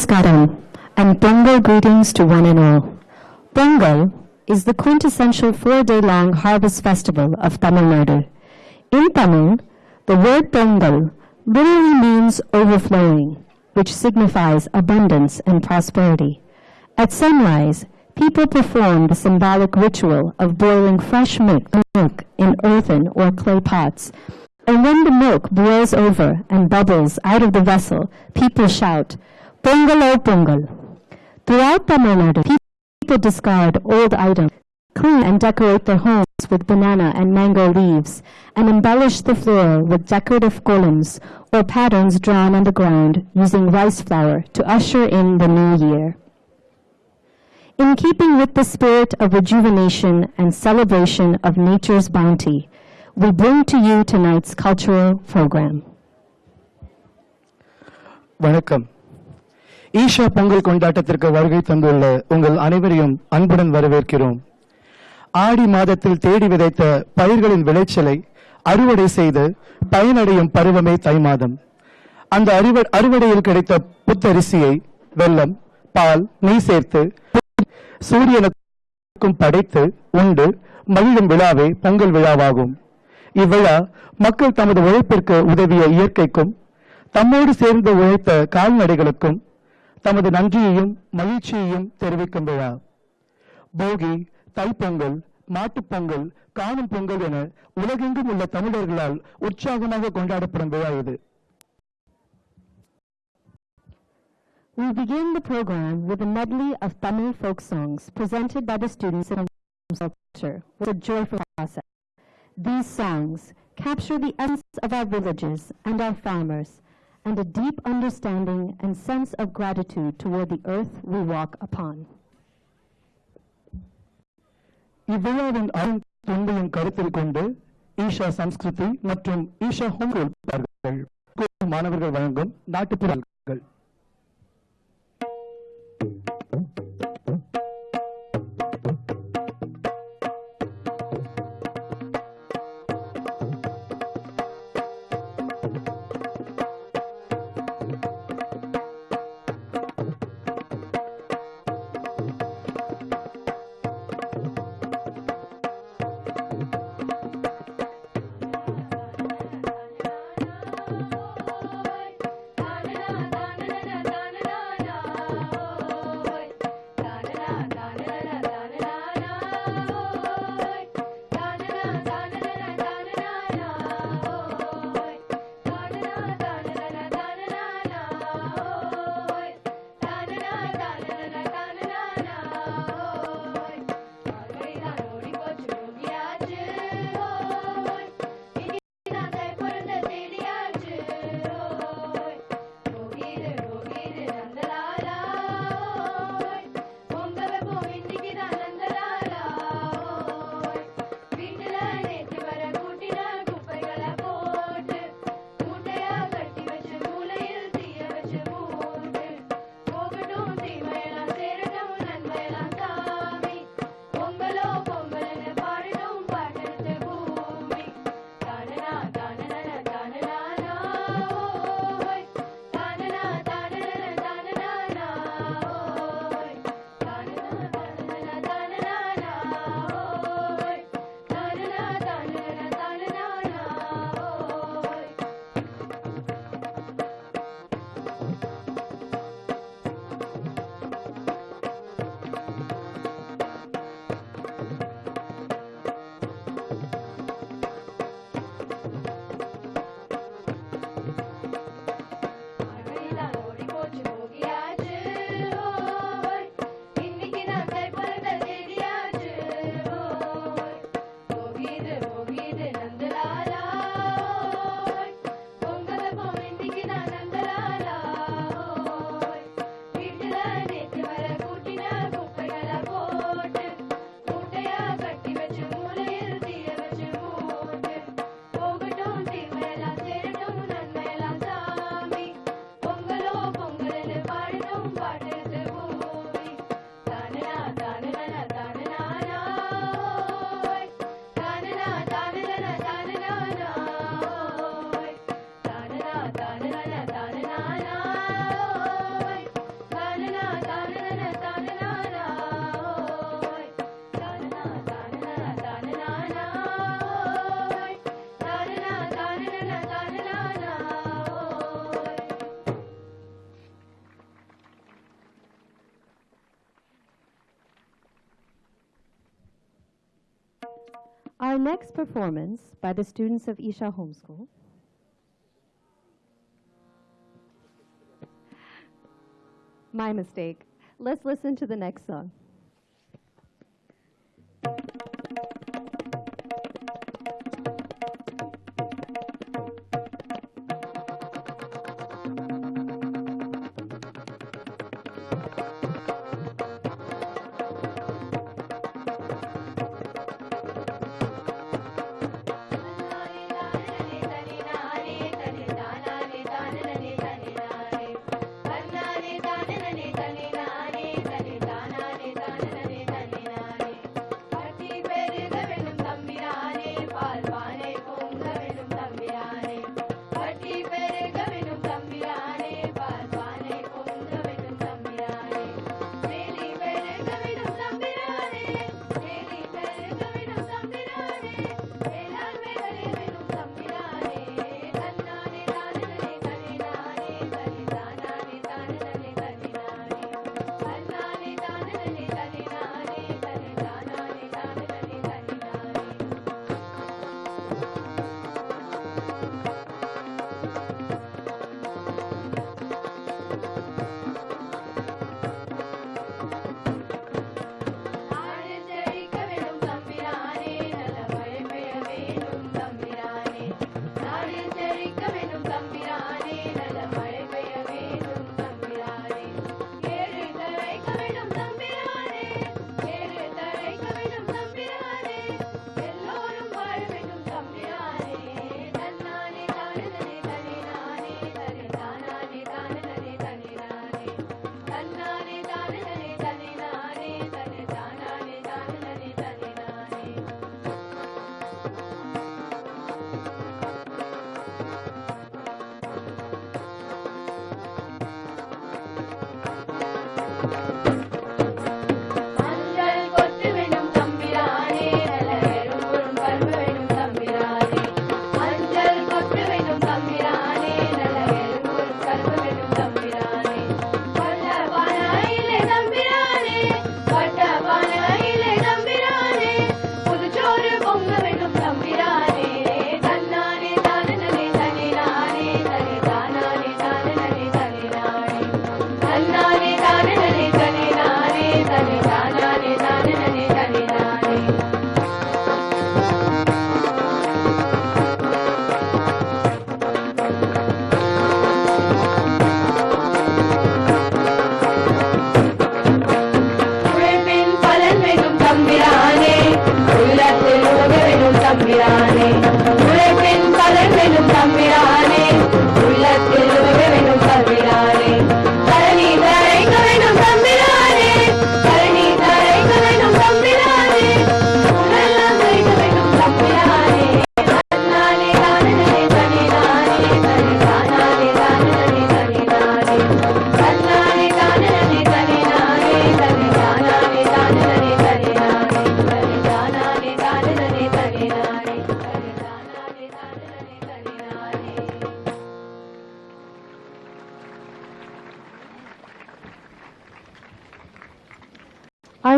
Namaskaram and Pongal greetings to one and all. Pongal is the quintessential four-day-long harvest festival of Tamil Nadu. In Tamil, the word Pongal literally means overflowing, which signifies abundance and prosperity. At sunrise, people perform the symbolic ritual of boiling fresh milk milk in earthen or clay pots. And when the milk boils over and bubbles out of the vessel, people shout, Pongal o Pongal. Throughout Tamil Nadu, people discard old items, clean and decorate their homes with banana and mango leaves, and embellish the floor with decorative columns or patterns drawn on the ground using rice flour to usher in the new year. In keeping with the spirit of rejuvenation and celebration of nature's bounty, we bring to you tonight's cultural program. வணக்கம் ஈஷா பொங்கல் கொண்டாட்டத்திற்கு வருகை தந்துள்ள உங்கள் அனைவரையும் அன்புடன் வரவேற்கிறோம். ஆடி மாதத்தில் தேடி விதைத்த பயிர்களின் விளைச்சலை அறுவடை செய்து பயனடையும் பருவமே தை மாதம். அந்த அறுவ அறுவடையில் கிடைத்த புத்தரிசியை வெள்ளம் பால் நெய் சேர்த்து சூரியனுக்கும் படைத்து உண்டு மகிழும் விழாவே பொங்கல் விழாவாகும். இவ்விழா மக்கள் தமது உழைப்பிற்கு உதவிய இயற்கைக்கும் தம்மோடு சேர்ந்து உழைத்த கால்நடைகளுக்கும் தமது நன்றியையும் மகிழ்ச்சியையும் தெரிவிக்கும் விழா போகி தைப்பொங்கல் மாட்டுப்பொங்கல் காணும் பொங்கல் என உலகெங்கும் உள்ள தமிழர்களால் உற்சாகமாக கொண்டாடப்படும் விழா இது We begin the program with a medley of Tamil folk songs presented by the students in culture with a joyful process. These songs capture the essence of our villages and our farmers and a deep understanding and sense of gratitude toward the earth we walk upon. இவ்விழாவின் அரும் தொன்மையின் கருத்தில் கொண்டு ஈஷா சம்ஸ்கிருதி மற்றும் Isha home rule மாணவர்கள் வழங்கும் நாட்டுப்புறங்கள் Our next performance by the students of Isha Homeschool My mistake. Let's listen to the next song.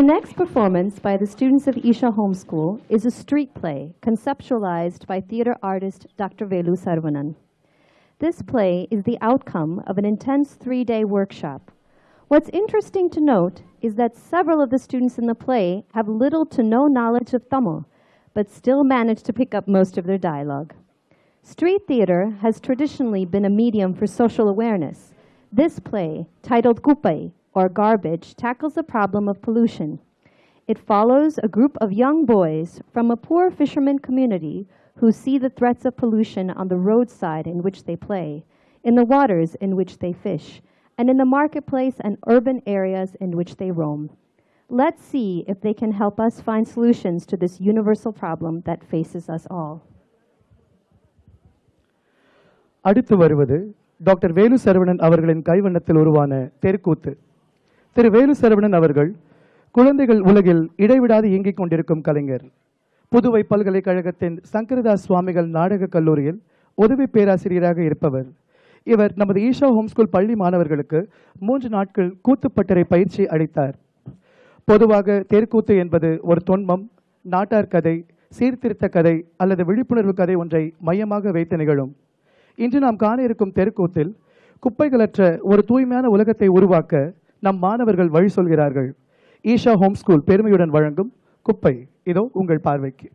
Next performance by the students of Isha Homeschool is a street play conceptualized by theater artist Dr. Velu Sarvanan. This play is the outcome of an intense three-day workshop. What's interesting to note is that several of the students in the play have little to no knowledge of Tamil, but still manage to pick up most of their dialogue. Street theater has traditionally been a medium for social awareness. This play, titled Kupai, or Garbage, tackles the problem of pollution. It follows a group of young boys from a poor fisherman community who see the threats of pollution on the roadside in which they play, in the waters in which they fish, and in the marketplace and urban areas in which they roam. Let's see if they can help us find solutions to this universal problem that faces us all. அடுத்து வருவது doctor Velu Saravanan அவர்களின் கைவண்ணத்தில் உருவான தெருக்கூத்து திரு வேலு சரவணன் அவர்கள் குழந்தைகள் உலகில் இடைவிடாது இயங்கிக் கொண்டிருக்கும் கலைஞர். புதுவை பல்கலைக்கழகத்தின் சங்கரதாஸ் சுவாமிகள் நாடகக் கல்லூரியில் உதவி பேராசிரியராக இருப்பவர். இவர் நமது ஈஷா ஹோம்ஸ்கூல் பள்ளி மாணவர்களுக்கு மூன்று நாட்கள் கூத்துப்பட்டறை பயிற்சி அளித்தார். பொதுவாக தேர்க்கூத்து என்பது ஒரு தொன்மம் நாட்டார் கதை சீர்திருத்த கதை அல்லது விழிப்புணர்வு கதை ஒன்றை மையமாக வைத்து நிகழும். இன்று நாம் காண இருக்கும் தெருக்கூத்தில் குப்பைகளற்ற ஒரு தூய்மையான உலகத்தை உருவாக்க நம் மாணவர்கள் வழி சொல்கிறார்கள். ஈஷா ஹோம் ஸ்கூல் பெருமையுடன் வழங்கும் குப்பை. இதோ உங்கள் பார்வைக்கு.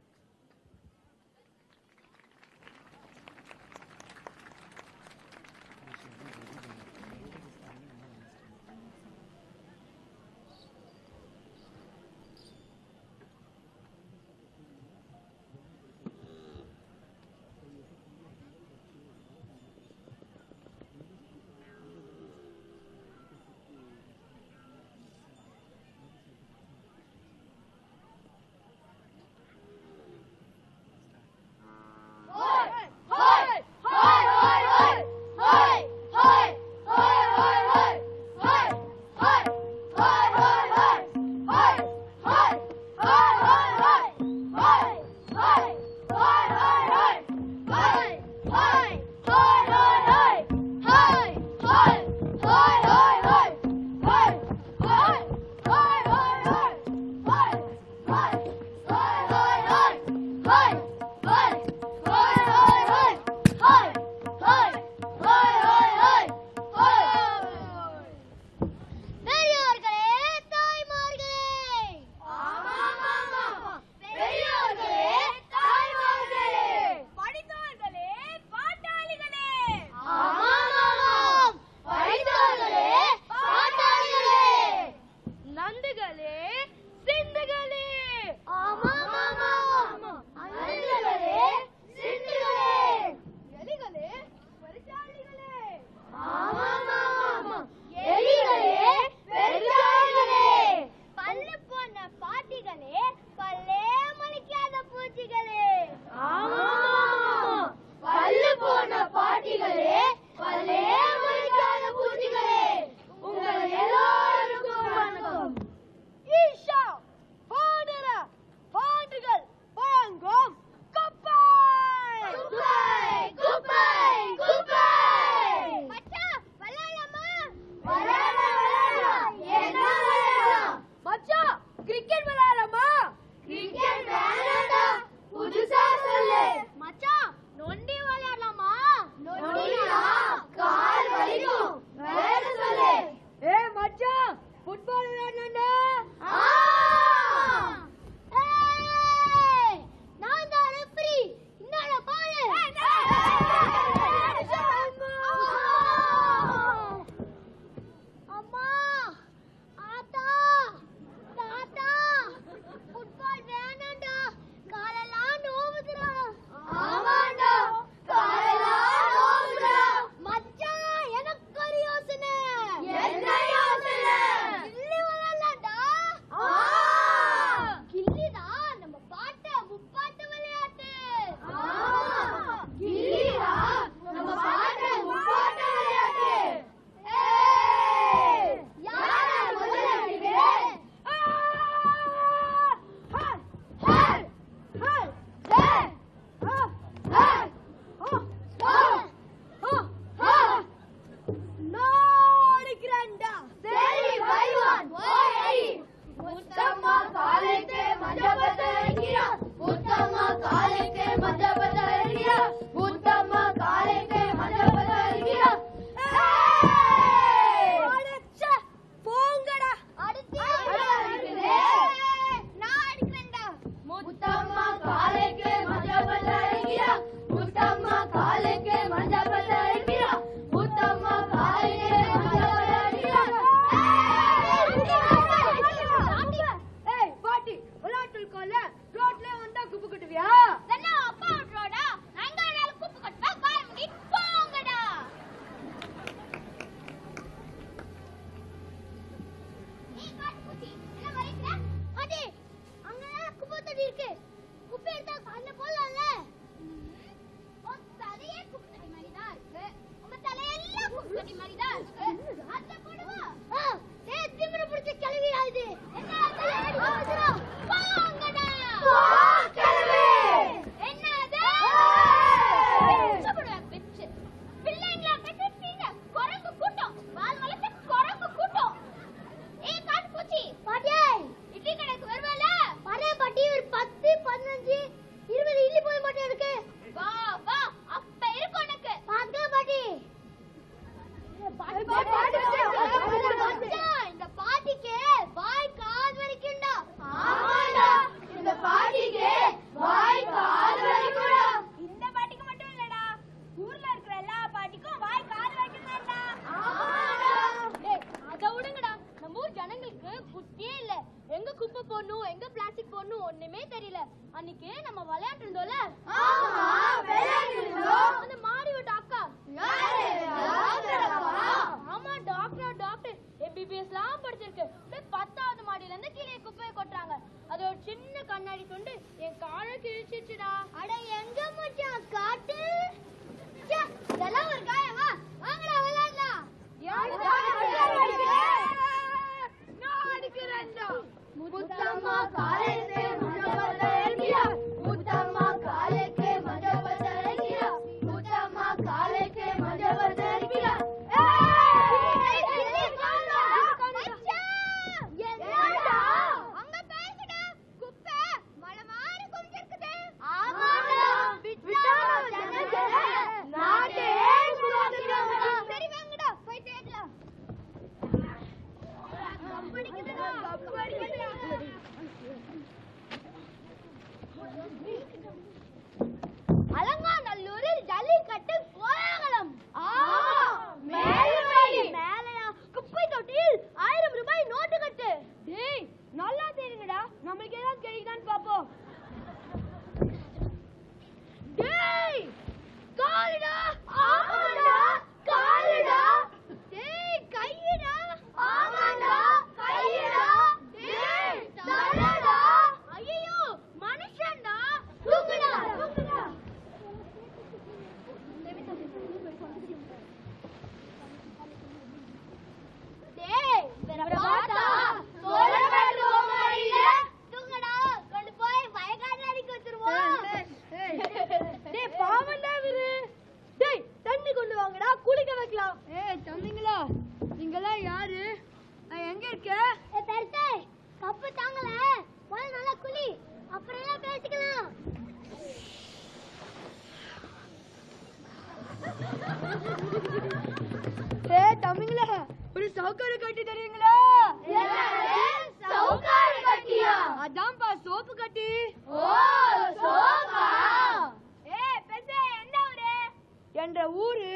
என்ற ஊரு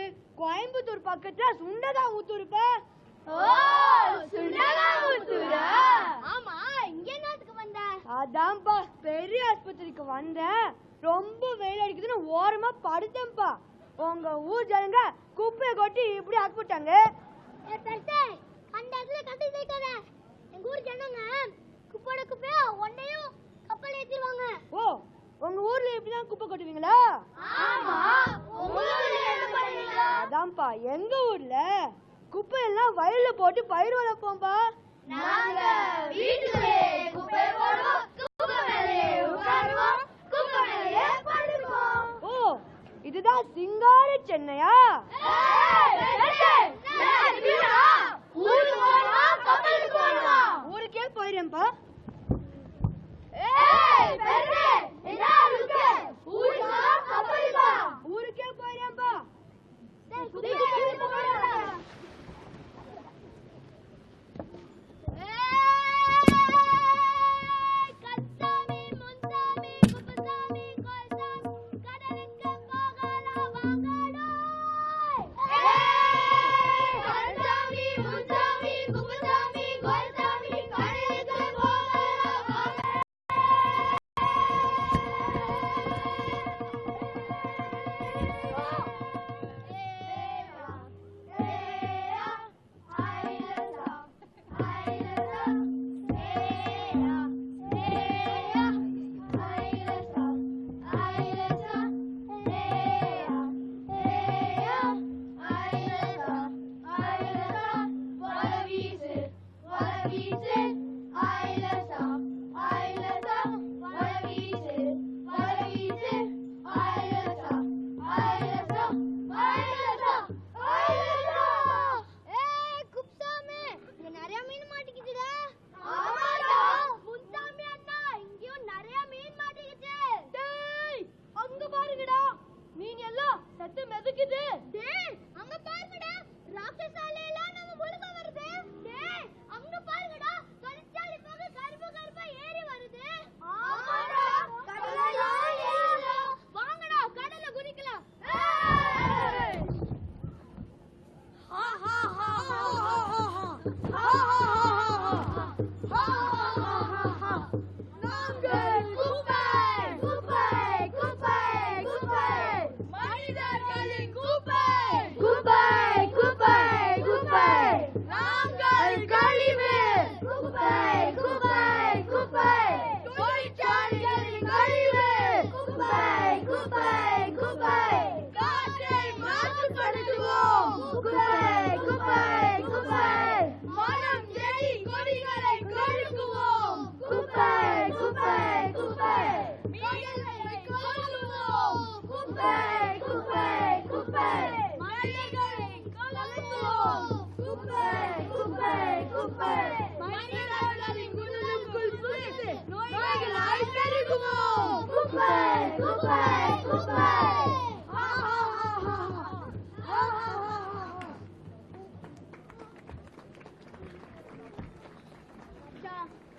கோயம்புத்தூர் பக்கத்துல சுண்டதா ஊத்துருப்பா ஆமா இங்க என்னத்துக்கு வந்த? அதான்ப்பா பெரிய ஆஸ்பத்திரிக்கு வந்தேன் ரொம்ப வெயில் அடிக்குதுன்னு ஓரமா படுத்தேன்ப்பா. உங்க ஊர் ஜனங்க குப்பையை கொட்டி இப்படி ஆக்கிவிட்டாங்க அந்த இடத்துல கட்டி சேர்க்காத எங்க ஊர் ஜனங்க குப்பையோட குப்பையோ ஒன்னையும் குப்பையில ஏத்திடுவாங்க ஓ உங்க ஊர்ல எப்படிதான் குப்பை கொட்டுவீங்களா ஆமா அதான்ப்பா எங்க ஊர்ல குப்பை எல்லாம் வயல்ல போட்டு பயிர் வளர்ப்போம்ப்பா ஓ இதுதான் சிங்கார சென்னையா ஊருக்கே போயிடுறேன்ப்பா ஊருக்கே? போயிடேன்பா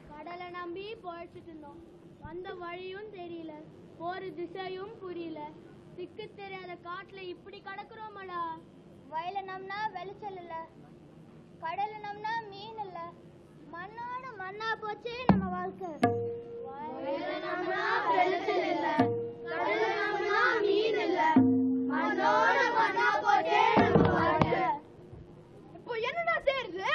கடலை நம்பி பொழைச்சிட்டு இருந்தோம் வந்த வழியும் தெரியல ஒரு திசையும் புரியல திக்கு தெரியாத காட்டுல இப்படி கடக்குறோமடா வயல நம்னா வெளிச்சல் இல்ல கடல நம்னா மீன் இல்லை. மண்ணோட மண்ணா போச்சே நம்ம வாழ்க்கை. இப்போ என்னடா தேடுது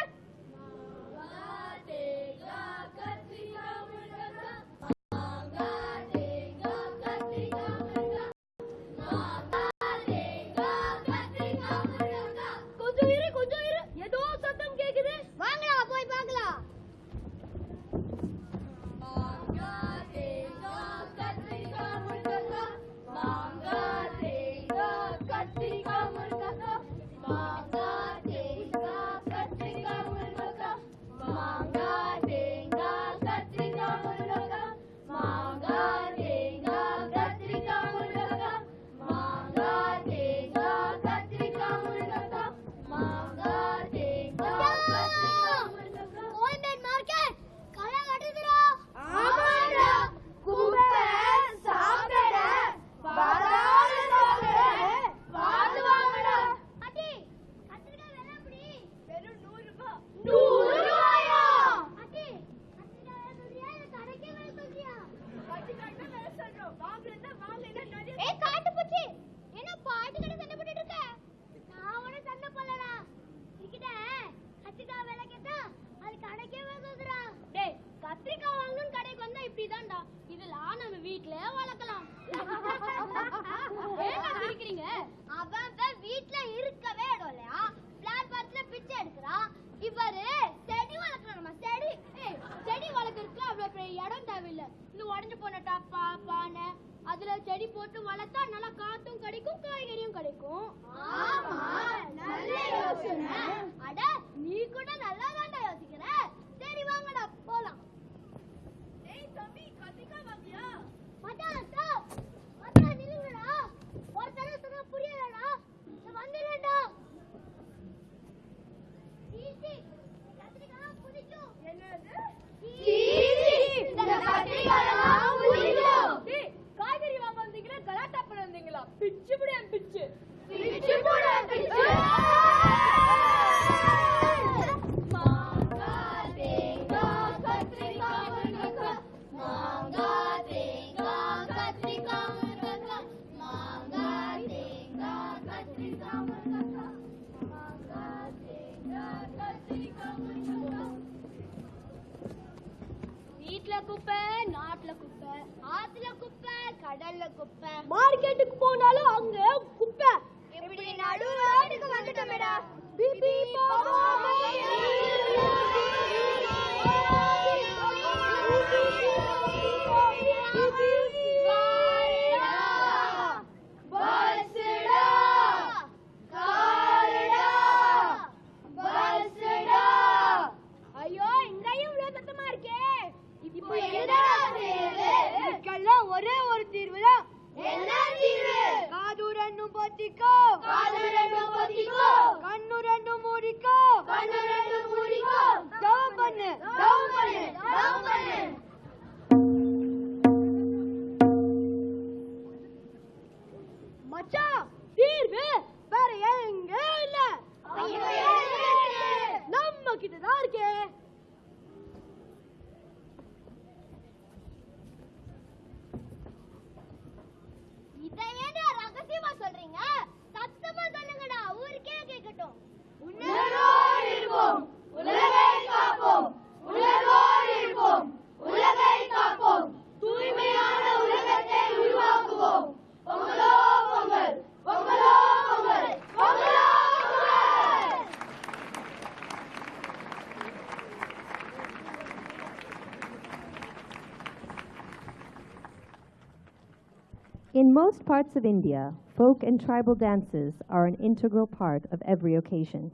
parts of India, folk and tribal dances are an integral part of every occasion.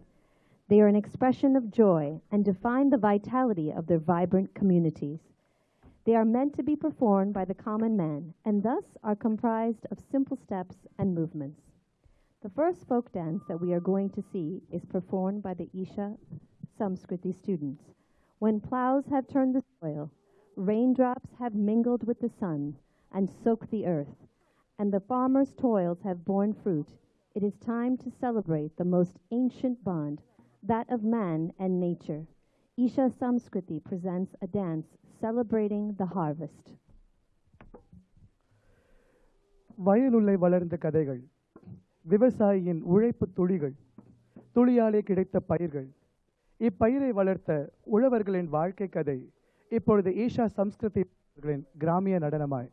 They are an expression of joy and define the vitality of their vibrant communities. They are meant to be performed by the common man and thus are comprised of simple steps and movements. The first folk dance that we are going to see is performed by the Isha Samskriti students. When plows have turned the soil, raindrops have mingled with the sun and soaked the earth, and the farmer's toils have borne fruit, it is time to celebrate the most ancient bond, that of man and nature. Isha Samskriti presents a dance celebrating the harvest. வயலுள்ளே வளர்ந்த கதைகள் விவசாயியின் உழைப்பு துளிகள் துளியாலே கிடைத்த பயிர்கள் இப்பயிரை வளர்த்த உழவர்களின் வாழ்க்கை கதை இப்பொழுது ஈஷா சம்ஸ்கிருதி அவர்களின் கிராமிய நடனமாய்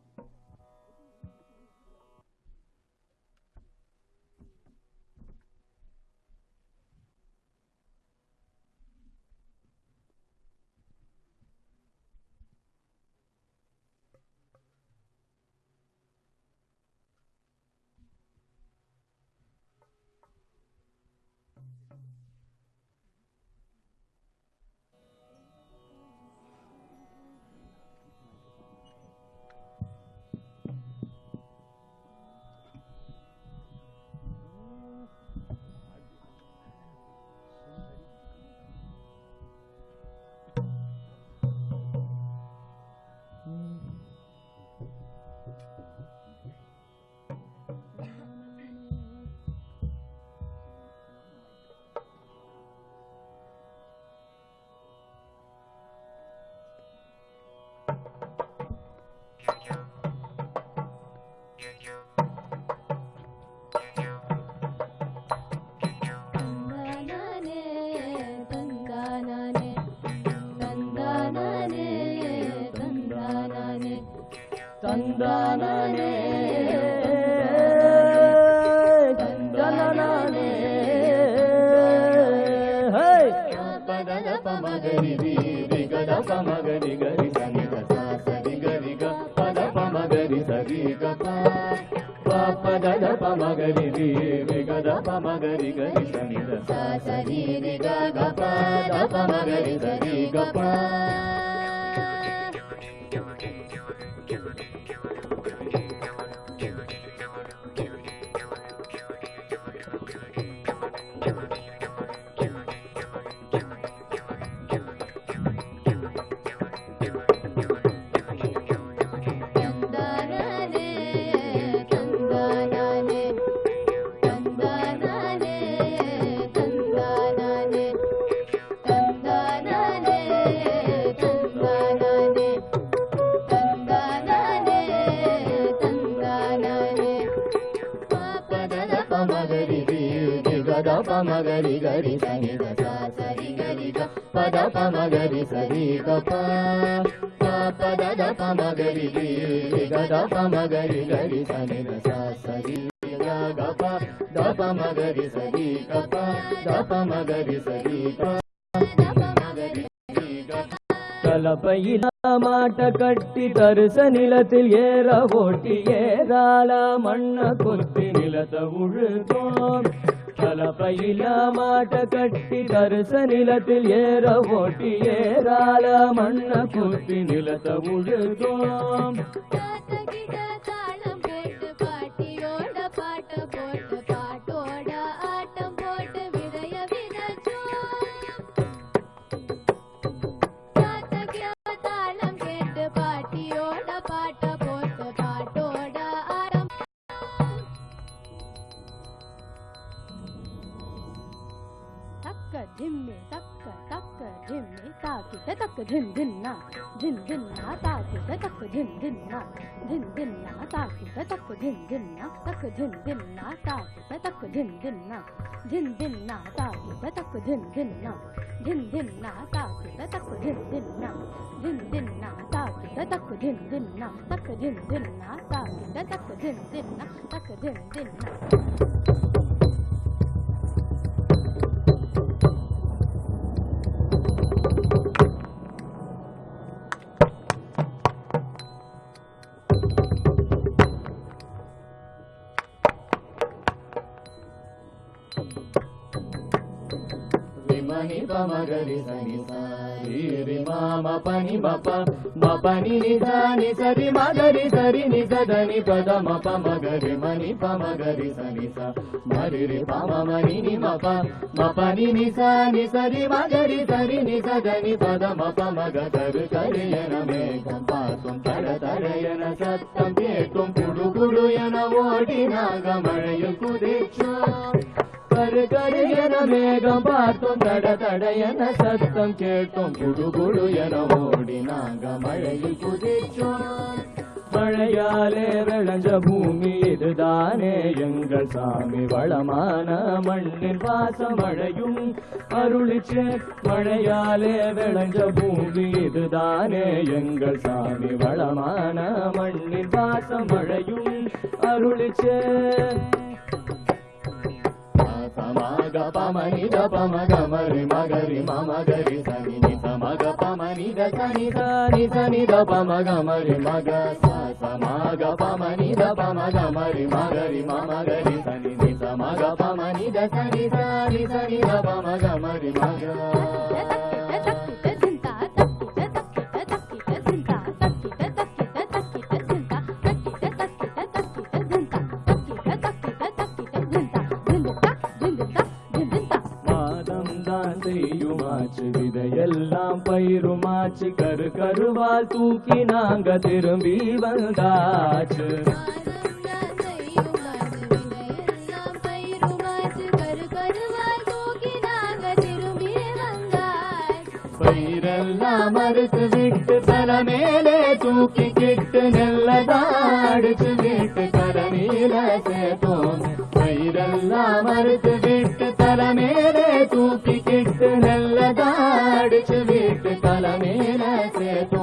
गी समी सि गा मा गी गी गा గరి గరి సని గ సరి గరి గ పద పమ గరి సరి గ పద ద పమ గరి గ పమ గరి గరి సని సరి గ ద పమ గరి సరి గ ద పమ గరి సరి గ తలపై மாட்ட கட்டி தரிச நிலத்தில் ஏற ஓட்டி ஏறால மண்ண கொத்தி நிலத்த உழுதோம். கலப்பையில மாட்ட கட்டி தரிச நிலத்தில் ஏற ஓட்டி ஏறால மண்ண கொத்தி நிலத்த உழுதோம். தாத்தகிட்ட போட்டு பாட்டியோட பாட்ட తకు ధిన్ ధిన్నా ధిన్ ధిన్నా తాకుత తకు ధిన్ ధిన్నా ధిన్ ధిన్నా తాకుత తకు ధిన్ ధిన్నా తకు ధిన్ ధిన్నా తాకుత తకు ధిన్ ధిన్నా ధిన్ ధిన్నా తాకుత తకు ధిన్ ధిన్నా ధిన్ ధిన్నా తాకుత తకు ధిన్ ధిన్నా ధిన్ ధిన్నా తాకుత తకు ధిన్ ధిన్నా తకు ధిన్ ధిన్నా తాకుత తకు ధిన్ ధిన్నా తకు ధిన్ ధిన్నా రి సని సారి రి మామ పని మప మ పని ని సాని సరి మగరి సరి ని సదని పద మప మగరి మని ప మగరి సని స. మరి రి పమ మని ని మప మ పని ని సాని సరి మగరి సరి ని సదని పద మప మగ తరు తరయన మేఘం పాసం తడ తరయన సత్తం కేటుం కుడు కుడు ఎన ఓడి నాగ మഴయు కుదిక్ష கரு கரு என மேகம் பார்த்தோம் தட தட என சத்தம் கேட்டோம் குடு குடு என ஓடி நாங்க மழையில் குதிச்சோம். மழையாலே விளைஞ்ச பூமி இதுதானே எங்கள் சாமி. வளமான மண்ணின் பாசமழையும் அருளிச்சே மழையாலே விளைஞ்ச பூமி இதுதானே எங்கள் சாமி. வளமான மண்ணின் பாசமழையும் அருளிச்சே. సమగ పమని ద పమగ మరి మగరి మమగరి సని ని సమగ పమని ద సని సని సని ద పమగ మరి మగ స సమగ పమని ద పమగ మరి మగరి మమగరి సని ని సమగ పమని ద సని సని సని ద పమగ మరి మగ செய்யுமாச்சு விதையெல்லாம் பயிருமாச்சு. கரு கருவால் தூக்கி நாங்க திரும்பி வந்தாச்சு. பயிரெல்லாம் மறுத்து விட்டு தல மேலே தூக்கி கிட்டு நெல்லதாடிச்சு விட்டு மேல சேர்த்தோம். பயிரெல்லாம் மறுத்து விட்டு தல மேலே தூக்கி చేతు నల్లదాడి చువిట్టు తల మీద చేతు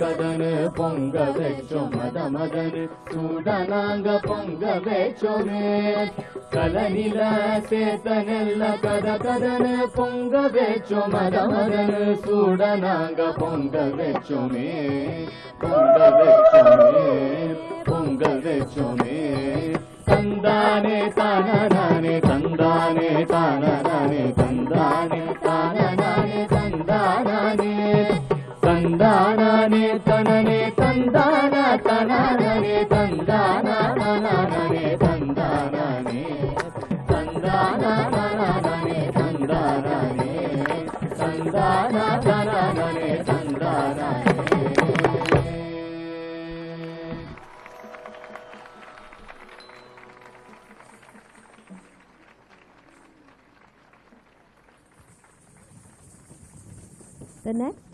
கடனு பொங்க வச்சோ மத மதனு சூட நாங்க பொங்க வச்சோமே கலனில சேத்தனெல்ல கத கடனு பொங்க வச்சோ மத மதனு சூட நாங்க பொங்க வச்சோமே பொங்க வச்சோமே பொங்க வச்சோமே தந்தானே தானே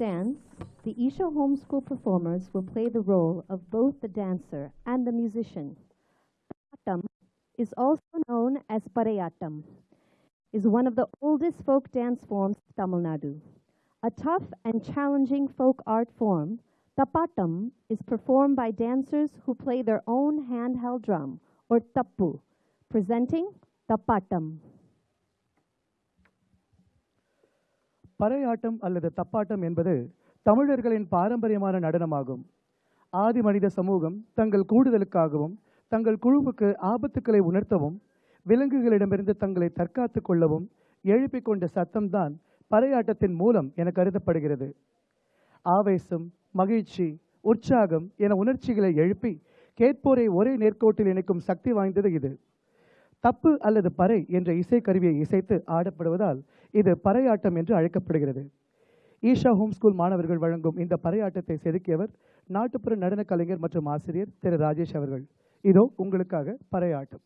dance, the Isha Homeschool performers will play the role of both the dancer and the musician. Pattam is also known as Parayattam, is one of the oldest folk dance forms of Tamil Nadu. A tough and challenging folk art form, Tapattam is performed by dancers who play their own handheld drum, or tappu, presenting Tapattam. Paraiyattam அல்லது தப்பாட்டம் என்பது தமிழர்களின் பாரம்பரியமான நடனமாகும். ஆதி மனித சமூகம் தங்கள் கூடுதலுக்காகவும் தங்கள் குழுவுக்கு ஆபத்துக்களை உணர்த்தவும் விலங்குகளிடமிருந்து தங்களை தற்காத்துக் கொள்ளவும் எழுப்பிக் கொண்ட சத்தம்தான் பறையாட்டத்தின் மூலம் என கருதப்படுகிறது. ஆவேசம் மகிழ்ச்சி உற்சாகம் என உணர்ச்சிகளை எழுப்பி கேட்போரை ஒரே நேர்கோட்டில் இணைக்கும் சக்தி வாய்ந்தது இது. தப்பு அல்லது பறை என்ற இசைக்கருவியை இசைத்து ஆடப்படுவதால் இது பறையாட்டம் என்று அழைக்கப்படுகிறது. ஈஷா ஹோம் ஸ்கூல் மாணவர்கள் வழங்கும் இந்த பறையாட்டத்தை செதுக்கியவர் நாட்டுப்புற நடன கலைஞர் மற்றும் ஆசிரியர் திரு ராஜேஷ் அவர்கள். இதோ உங்களுக்காக Paraiyattam.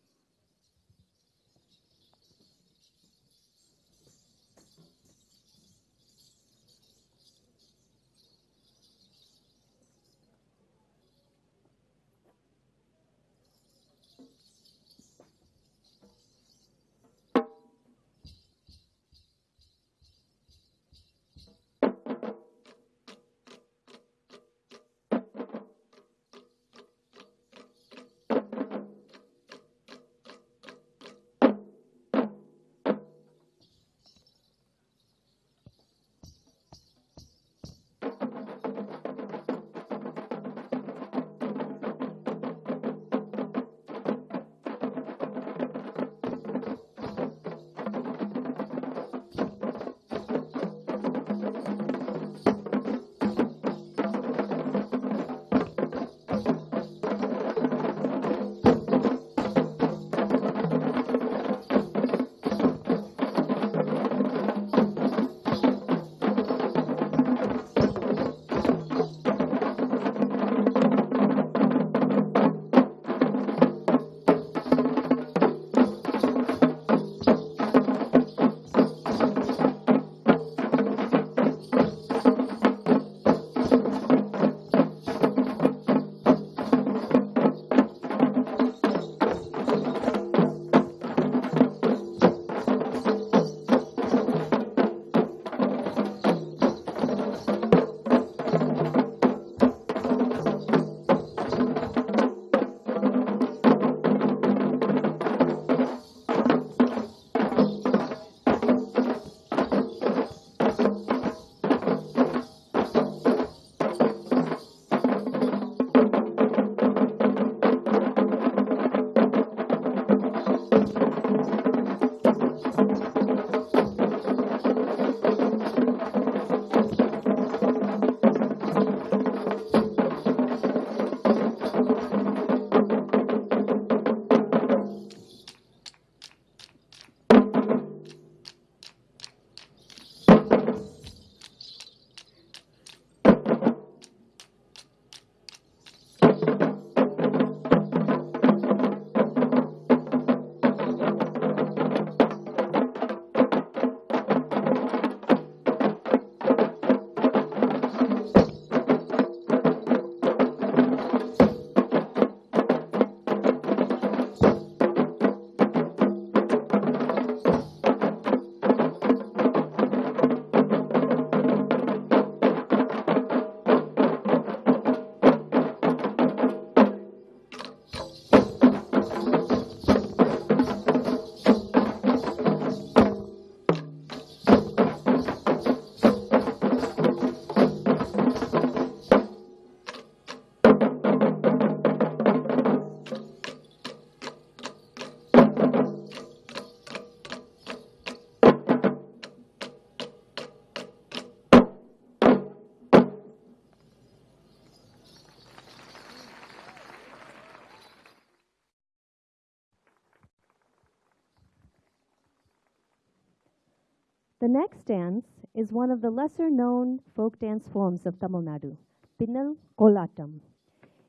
Next dance is one of the lesser known folk dance forms of Tamil Nadu, Pinnal Kolatam.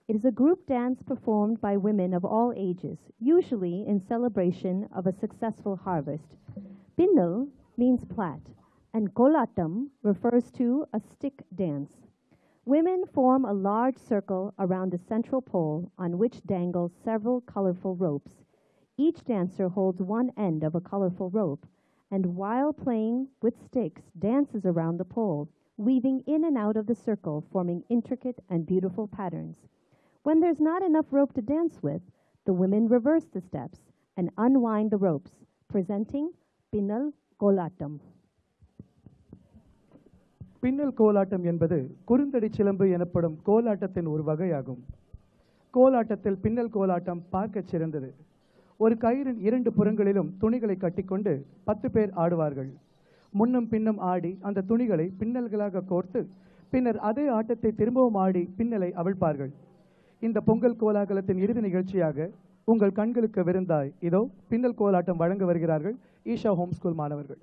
It is a group dance performed by women of all ages, usually in celebration of a successful harvest. Pinnal means plait, and Kolatam refers to a stick dance. Women form a large circle around a central pole on which dangle several colorful ropes. Each dancer holds one end of a colorful rope and while playing with sticks dances around the pole, weaving in and out of the circle, forming intricate and beautiful patterns. When there's not enough rope to dance with, the women reverse the steps and unwind the ropes, presenting Pinnal Kolatam. பின்னல் கோலாட்டம் என்பது குறுந்தடி சிலம்பு எனப்படும் கோலாட்டத்தின் ஒரு வகையாகும் கோலாட்டத்தில் பின்னல் கோலாட்டம் பார்க்கச் சிறந்தது ஒரு கயிறின் இரண்டு புறங்களிலும் துணிகளை கட்டிக்கொண்டு பத்து பேர் ஆடுவார்கள். முன்னும் பின்னும் ஆடி அந்த துணிகளை பின்னல்களாக கோர்த்து பின்னர் அதே ஆட்டத்தை திரும்பவும் ஆடி பின்னலை அவிழ்ப்பார்கள். இந்த பொங்கல் கோலாகலத்தின் இறுதி நிகழ்ச்சியாக உங்கள் கண்களுக்கு விருந்தாய். இதோ பின்னல் கோலாட்டம் வழங்க வருகிறார்கள் ஈஷா ஹோம் ஸ்கூல் மாணவர்கள்.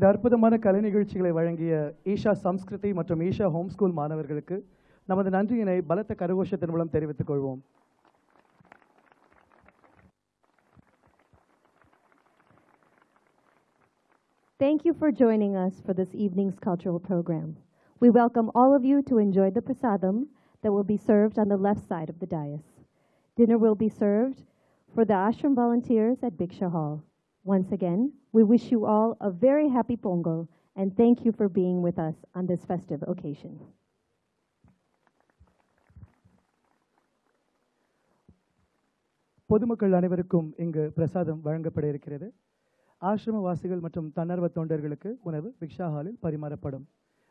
இந்த அற்புதமான கலை நிகழ்ச்சிகளை வழங்கிய ஈஷா சம்ஸ்கிருதி மற்றும் ஈஷா ஹோம் ஸ்கூல் மாணவர்களுக்கு நமது நன்றியினை பலத்த கரகோஷத்தின் மூலம் தெரிவித்துக் கொள்வோம் Thank you for joining us for this evening's cultural program. We welcome all of you to enjoy the prasadam that will be served on the left side of the dais. Dinner will be served for the ashram volunteers at Biksha Hall. Once again, we wish you all a very happy Pongo and thank you for being with us on this festive occasion. பொதுமக்கள் அனைவருக்கும் இங்கு பிரசாதம் வழங்கப்பட இருக்கிறது. ஆசிரமவாசிகள் மற்றும் தன்னார்வ தொண்டர்களுக்கு உணவு ரிக்ஷா ஹாலில் பரிமாறப்படும்.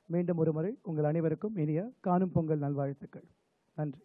மீண்டும் ஒருமுறை உங்கள் அனைவருக்கும் இனிய காணும் பொங்கல் நல்வாழ்த்துக்கள். நன்றி.